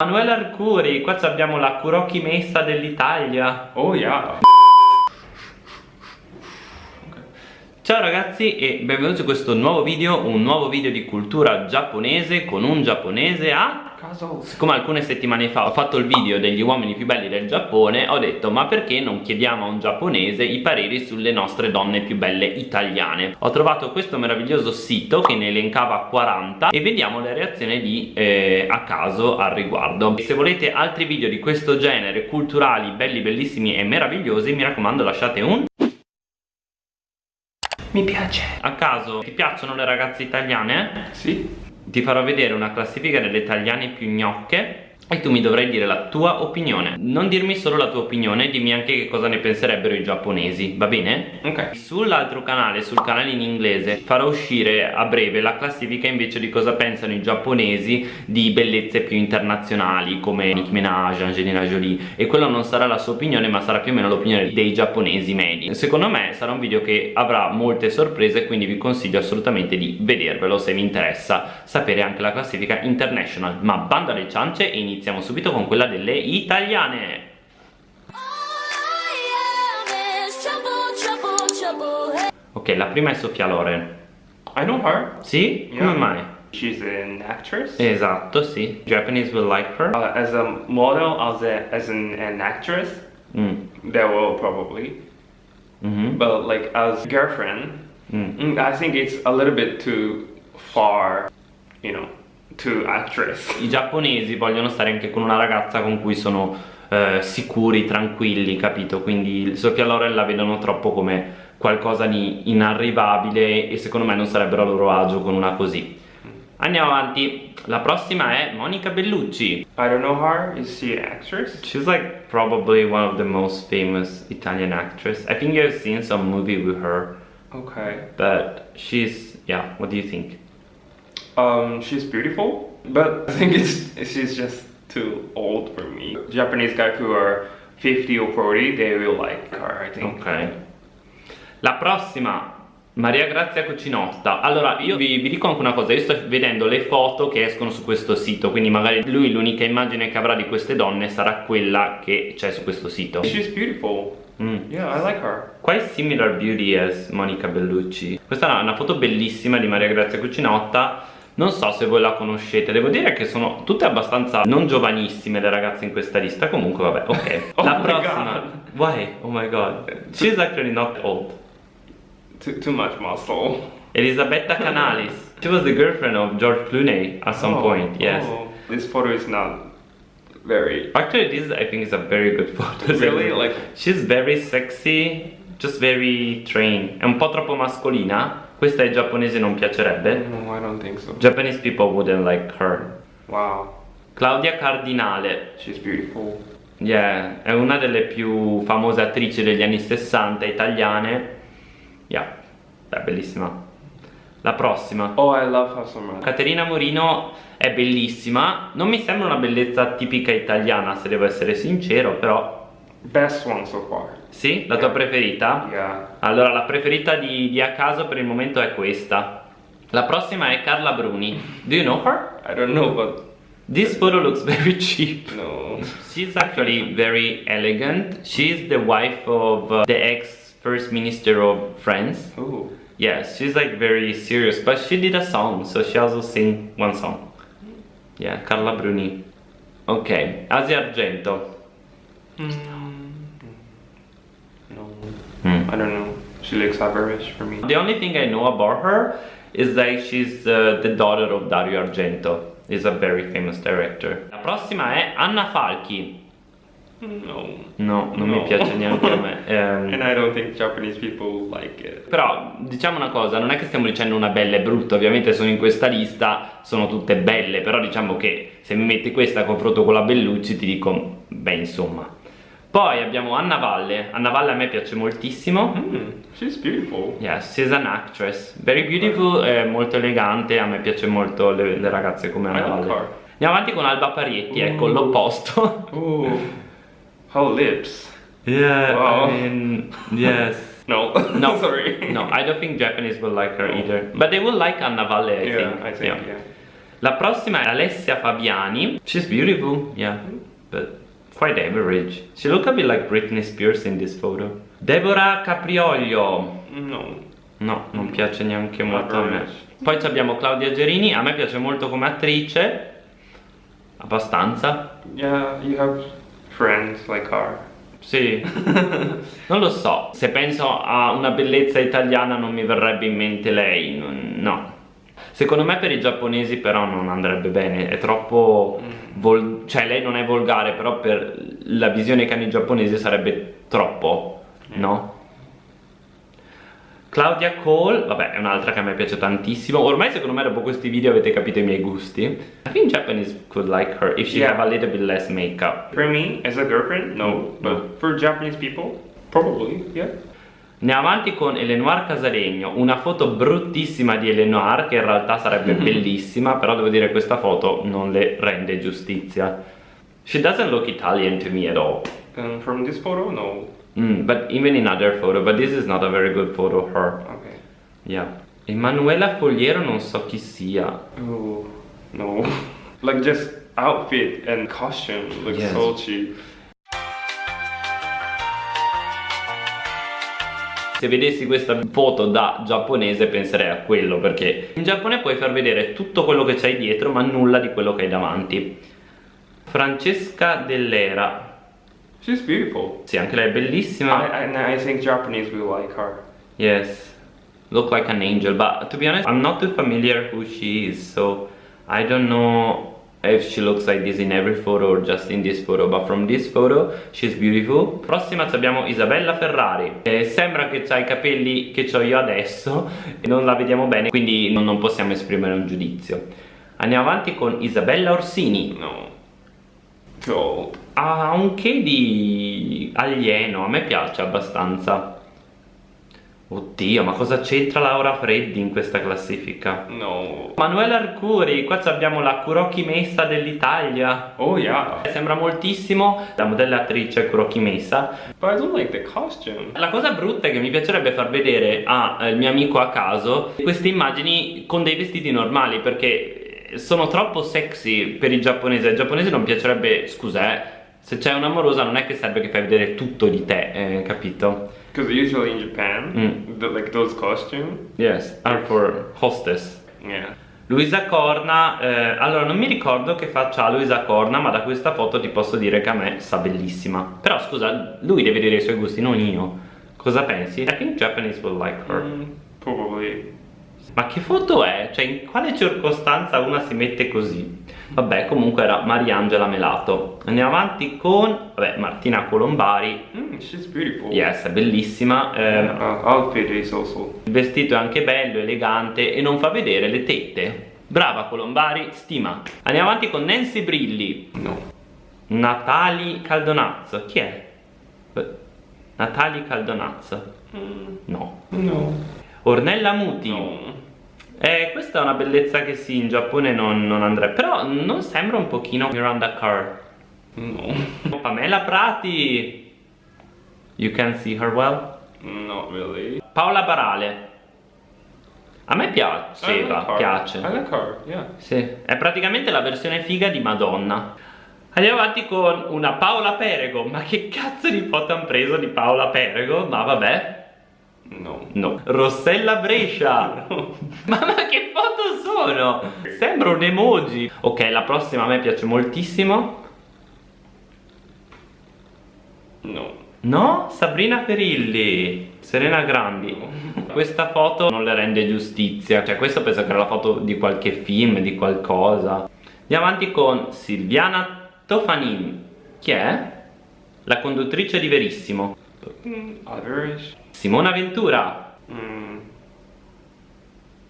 Manuela Arcuri, qua abbiamo la Kuroki Messa dell'Italia. Oh yeah. Ciao ragazzi e benvenuti in questo nuovo video, un nuovo video di cultura giapponese con un giapponese a caso. Siccome alcune settimane fa ho fatto il video degli uomini più belli del Giappone Ho detto ma perché non chiediamo a un giapponese i pareri sulle nostre donne più belle italiane? Ho trovato questo meraviglioso sito che ne elencava 40 E vediamo le reazioni di eh, a caso al riguardo. Se volete altri video di questo genere, culturali, belli, bellissimi e meravigliosi Mi raccomando lasciate un mi piace. A caso. Ti piacciono le ragazze italiane? Sì ti farò vedere una classifica delle italiane più gnocche e tu mi dovrai dire la tua opinione. Non dirmi solo la tua opinione dimmi anche che cosa ne penserebbero i giapponesi va bene? ok. Sull'altro canale sul canale in inglese farò uscire a breve la classifica invece di cosa pensano i giapponesi di bellezze più internazionali come Nicki Minaj, Angelina Jolie. E quello non sarà la sua opinione ma sarà più o meno l'opinione dei giapponesi medi. Secondo me sarà un video che avrà molte sorprese quindi vi consiglio assolutamente di vedervelo se vi interessa sapere anche la classifica international. Ma banda alle ciance e iniziamo iniziamo subito con quella delle italiane Ok, la prima è Sofia Loren I know her Sì? Yeah. Come mai? She's an actress Esatto, sì Japanese will like her uh, As a model, as, a, as an, an actress mm. They will probably mm -hmm. But like as girlfriend mm. mm. I think it's a little bit too far You know to actress. I giapponesi vogliono stare anche con una ragazza con cui sono eh, sicuri, tranquilli, capito? Quindi Sofia Loren la vedono troppo come qualcosa di inarrivabile e secondo me non sarebbero a loro agio con una così. Andiamo avanti, la prossima è Monica Bellucci. I don't know her, is she an actress? She's like probably one of the most famous Italian actress. I think you've seen some movie with her. Okay. But she's, yeah, what do you think? Um, she's beautiful, but I think it's she's just too old for me. Japanese guys who are 50 or 40, they will like her, I think. Ok. La prossima, Maria Grazia Cucinotta. Allora, io vi, vi, dico anche una cosa, io sto vedendo le foto che escono su questo sito, quindi magari lui l'unica immagine che avrà di queste donne sarà quella che c'è su questo sito. She's beautiful. Mm. Yeah, I like her. Quite similar beauty as Monica Bellucci. Questa è una foto bellissima di Maria Grazia Cucinotta non so se voi la conoscete devo dire che sono tutte abbastanza non giovanissime le ragazze in questa lista comunque vabbè ok. Oh la prossima. God. why? Oh my god. She's actually not old. Too, too much muscle. Elisabetta Canalis. She was the girlfriend of George Clooney at some oh, point yes. Oh. this photo is not very actually this I think is a very good photo. Really? Like she's very sexy just very trained è un po' troppo mascolina questa ai giapponesi non piacerebbe? No, I don't think so. Japanese people wouldn't like her. Wow. Claudia Cardinale. She's beautiful. Yeah, è una delle più famose attrici degli anni 60 italiane. Yeah, è bellissima. La prossima. Oh, I love her so much. Caterina Morino è bellissima. Non mi sembra una bellezza tipica italiana, se devo essere sincero, però Best one so far. Sì? La tua preferita? Yeah. Allora, la preferita di, di a caso per il momento è questa. La prossima è Carla Bruni. Do you know her? I don't know, but... This photo looks very cheap. No. She's actually very elegant. She's the wife of uh, the ex-first minister of France. Oh. Yes, she's like very serious, but she did a song, so she also sing one song. Yeah, Carla Bruni. Ok, Asia Argento. Mm. Hmm. I don't know. She looks average for me. The only thing I know about her is that she's uh, the daughter of Dario Argento. Is a very famous director. La prossima è Anna Falchi. No. No, non no. mi piace neanche a me. Um, And I don't think Japanese people like it. Però diciamo una cosa, non è che stiamo dicendo una bella e brutta, ovviamente sono in questa lista, sono tutte belle, però diciamo che se mi metti questa a confronto con la Bellucci ti dico, beh insomma, poi abbiamo Anna Valle. Anna Valle a me piace moltissimo. Mm, she's beautiful. Yes, she's an actress. Very beautiful, eh, molto elegante. A me piace molto le, le ragazze come Anna Valle. Andiamo avanti con Alba Parietti, ecco, Ooh. ecco l'opposto. Oh, her lips. Yeah, wow. I mean, yes. no, no, sorry. No, I don't think Japanese will like her either. But they will like Anna Valle, I yeah, think. I think, yeah. yeah. La prossima è Alessia Fabiani. She's beautiful, yeah, but quite average. She look a bit like Britney Spears in this photo. Deborah Caprioglio. No. No, non piace neanche molto a me. Poi abbiamo Claudia Gerini, a me piace molto come attrice. Abbastanza. Yeah, you have friends like her. Sì, non lo so, se penso a una bellezza italiana non mi verrebbe in mente lei, no. Secondo me per i giapponesi però non andrebbe bene, è troppo... vol- cioè lei non è volgare, però per la visione che hanno i giapponesi sarebbe troppo, no? Claudia Cole, vabbè è un'altra che a me piace tantissimo Ormai secondo me dopo questi video avete capito i miei gusti I think Japanese could like her if she Yeah. have a little bit less makeup For me, as a girlfriend, no. No. But for Japanese people, probably, yeah. Andiamo avanti con Eleonore Casalegno, una foto bruttissima di Eleonore che in realtà sarebbe bellissima, però devo dire che questa foto non le rende giustizia. She doesn't look Italian to me at all. And from this photo, no. Mm, but even in other photo, but this is not a very good photo of her. Okay. Yeah. Emanuela Fogliero non so chi sia. Oh, no. like just outfit and costume looks Yes. so cheap. Se vedessi questa foto da giapponese penserei a quello perché in Giappone puoi far vedere tutto quello che c'hai dietro ma nulla di quello che hai davanti. Francesca Dell'Era. She's beautiful. Sì, anche lei è bellissima. I, and I think Japanese will like her. Yes. Look like an angel, but to be honest, I'm not too familiar who she is, so I don't know if she looks like this in every photo or just in this photo, but from this photo she's beautiful. Prossima abbiamo Isabella Ferrari. Eh, sembra che ha i capelli che ho io adesso e non la vediamo bene, quindi non, non possiamo esprimere un giudizio. Andiamo avanti con Isabella Orsini. No. Old. Ha un che di alieno, a me piace abbastanza. Oddio, ma cosa c'entra Laura Freddi in questa classifica? No. Manuela Arcuri, qua abbiamo la Kuroki Messa dell'Italia. Oh yeah. Sembra moltissimo la modellatrice Kuroki Messa. But I don't like the costume. La cosa brutta è che mi piacerebbe far vedere al mio amico a caso queste immagini con dei vestiti normali perché sono troppo sexy per i giapponesi. Ai giapponesi non piacerebbe, scusa, eh, se c'è un'amorosa non è che serve che fai vedere tutto di te, eh, capito? Because usually in Japan, Mm. the, like those costumes. Yes, are for hostess. Yeah. Luisa Corna, eh, allora non mi ricordo che faccia Luisa Corna, ma da questa foto ti posso dire che a me sta bellissima. Però scusa, lui deve dire i suoi gusti, non io. Cosa pensi? I think Japanese will like her. Mm, probably. Ma che foto è? Cioè, in quale circostanza una si mette così? Vabbè, comunque era Mariangela Melato. Andiamo avanti con, vabbè, Martina Colombari. Mm, she's beautiful. Yes, è bellissima. eh, Uh, outfit is also. il vestito è anche bello, elegante e non fa vedere le tette. Brava Colombari, stima. Andiamo avanti con Nancy Brilli. No. Natali Caldonazzo. Chi è? Eh, Natali Caldonazzo. Mm, No. no. Ornella Muti. No. Eh, questa è una bellezza che sì, in Giappone non, non andrebbe. Però non sembra un pochino Miranda Kerr. No. Pamela Prati. You can see her well. Not really. Paola Barale. A me like piaceva, her. piace. I like her, yeah. Sì, è praticamente la versione figa di Madonna. Andiamo avanti con una Paola Perego. Ma che cazzo di foto hanno preso di Paola Perego? Ma vabbè. No. No. Rossella Brescia. ma, ma che foto sono? Sembra un emoji. Ok, la prossima a me piace moltissimo. No. No? Sabrina Ferilli. Serena Grandi. Questa foto non le rende giustizia. Cioè, questa penso che era la foto di qualche film, di qualcosa. Andiamo avanti con Silviana Tofanin. Chi è? La conduttrice di Verissimo. Mm, average. Simona Ventura. Mm.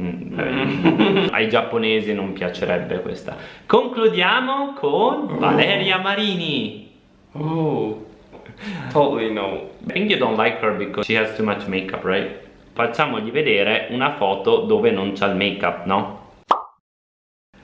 Mm, eh, ai giapponesi non piacerebbe questa. Concludiamo con Valeria Marini. Oh. Totally no. I think you don't like her because she has too much makeup, right? Facciamogli vedere una foto dove non c'ha il make-up, no?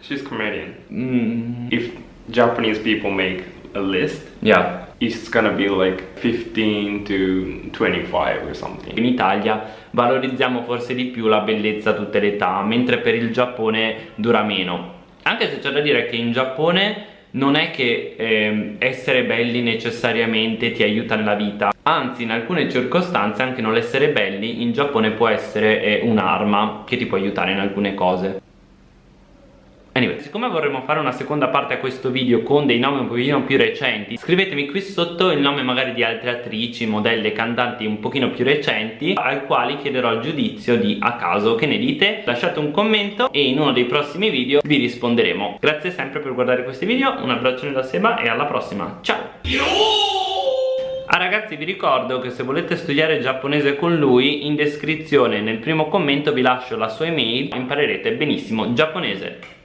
She's comedian. Mm, If Japanese people make a list, yeah. It's gonna be like 15 to 25 or something. In Italia valorizziamo forse di più la bellezza a tutte le età, mentre per il Giappone dura meno. anche se c'è da dire che in Giappone non è che eh, essere belli necessariamente ti aiuta nella vita anzi in alcune circostanze anche non essere belli in Giappone può essere eh, un'arma che ti può aiutare in alcune cose Anyway, siccome vorremmo fare una seconda parte a questo video con dei nomi un pochino più recenti Scrivetemi qui sotto il nome magari di altre attrici, modelle, cantanti un pochino più recenti Al quali chiederò il giudizio di a caso, che ne dite? Lasciate un commento e in uno dei prossimi video vi risponderemo Grazie sempre per guardare questi video, un abbraccione da Seba e alla prossima, ciao! Ah ragazzi vi ricordo che se volete studiare giapponese con lui in descrizione nel primo commento vi lascio la sua email imparerete benissimo giapponese